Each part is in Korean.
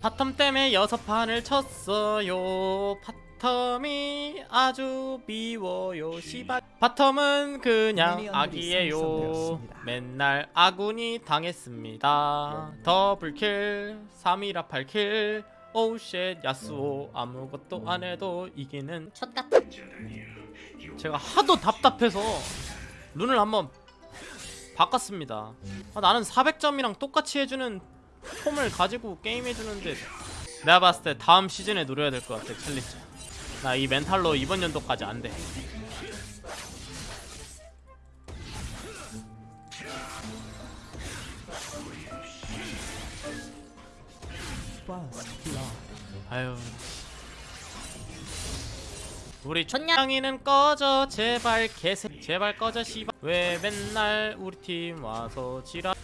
bottom 때문에 여섯 판을 쳤어요. bottom이 아주 미워요 시발. bottom은 그냥 악이에요. 맨날 아군이 당했습니다. double kill 3이라 8킬. oh shit 야스오. 아무것도 안 해도 이기는 좆같은 제가 하도 답답해서 rune을 한번 바꿨습니다. 아, 나는 400점이랑 똑같이 해주는 폼을 가지고 게임해주는데 내가 봤을 때 다음 시즌에 노려야 될 것 같아 챌린지. 나 이 멘탈로 이번 연도까지 안돼. 아유. 우리 촌냥이는 꺼져 제발 개새 제발 꺼져 씨발. 왜 맨날 우리 팀 와서 지랄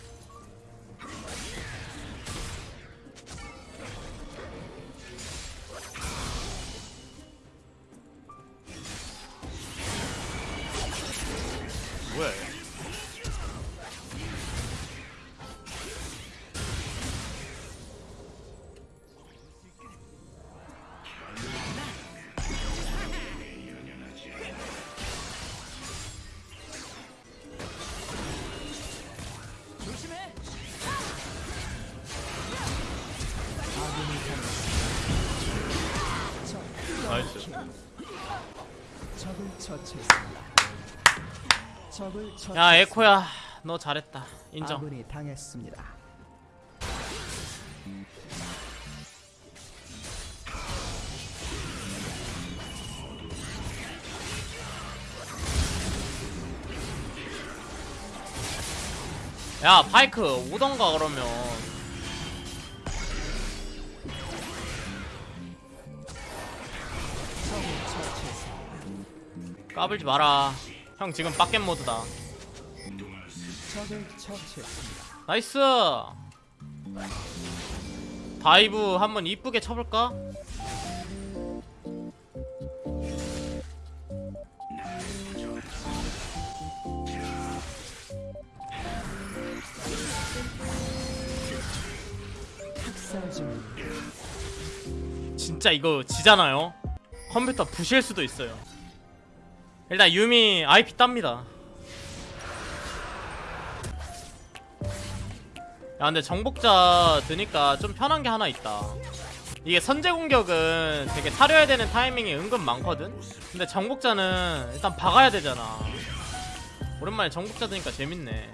야 에코야 너 잘했다. 인정. 아군이 당했습니다. 야 파이크 오던가 그러면 까불지 마라 형 지금 빡겜 모드다. 나이스 다이브 한번 이쁘게 쳐볼까? 진짜 이거 지잖아요 컴퓨터 부실 수도 있어요 일단 유미 IP 땁니다. 야 근데 정복자 드니까 좀 편한 게 하나 있다. 이게 선제 공격은 되게 사려야 되는 타이밍이 은근 많거든? 근데 정복자는 일단 박아야 되잖아. 오랜만에 정복자 드니까 재밌네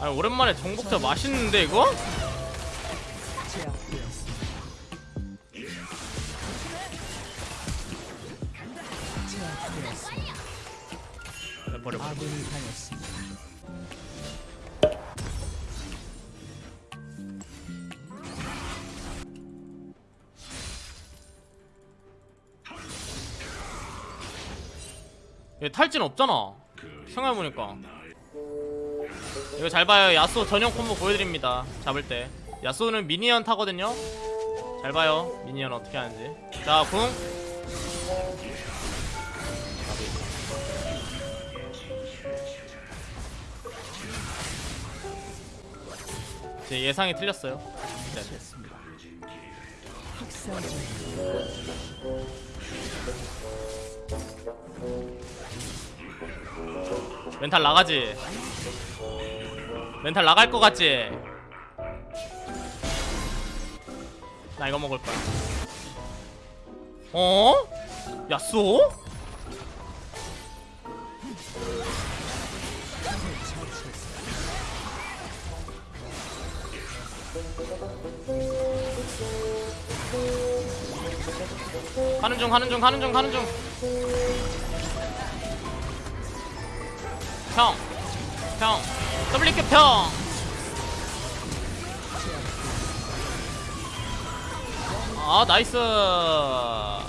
아니 오랜만에 정복자 맛있는데 이거? 버려 당했습니다. 얘 탈진 없잖아 생각해보니까 이거 잘 봐요. 야스오 전용 콤보 보여드립니다. 잡을 때. 야스오는 미니언 타거든요. 잘 봐요. 미니언 어떻게 하는지. 자궁. 제 예상이 틀렸어요. 진짜. 중입니다. 멘탈 나가지 멘탈 나갈 것 같지 나 이거 먹을 거야 어? 야쏘? 가는 중 가는 중 가는 중 가는 중 평! 평! WQ 평 아, 나이스. 야,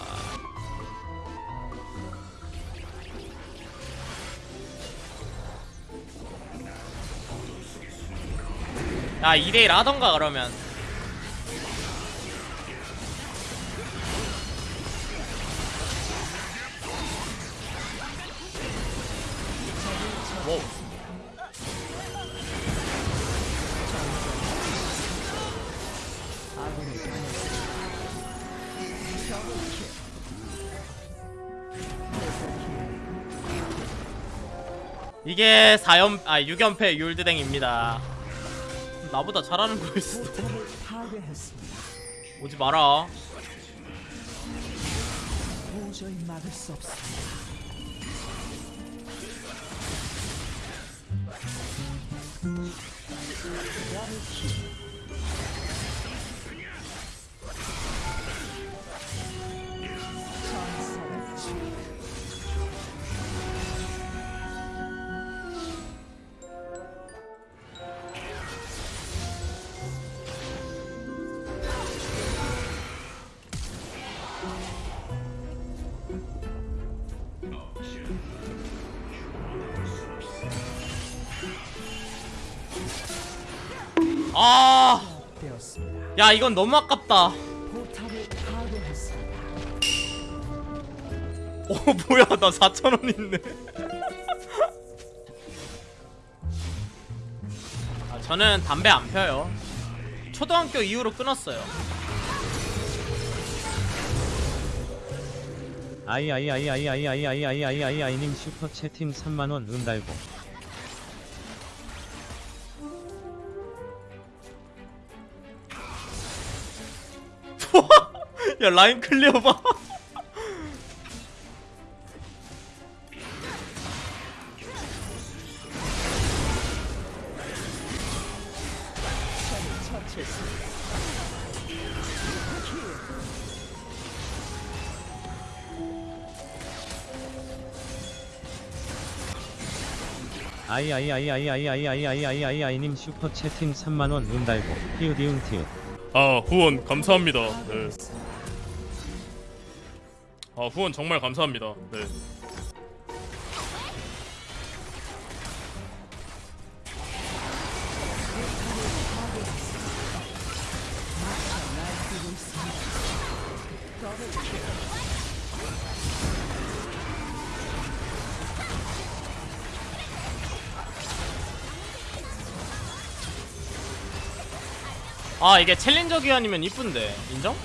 2대1 하던가, 그러면. 이게 4연, 아, 6연패 율드댕입니다. 나보다 잘하는 거일 수도. 오지 마라. 아. 야 이건 너무 아깝다. 어 뭐야 나 4천원 있네 아, 저는 담배 안 펴요 초등학교 이후로 끊었어요 아이아이아이아이아이아이아이아이아이아이님 슈퍼 채팅 3만원 은달고 야 라인 클리어 봐 처치했습니다. 아이아이아이아이아이아이아이아이아이님 슈퍼 채팅 3만원 은달고 히우디움 티읕 아 후원 감사합니다. 네. 아 후원 정말 감사합니다. 네. 아 이게 챌린저 기한이면 이쁜데 인정?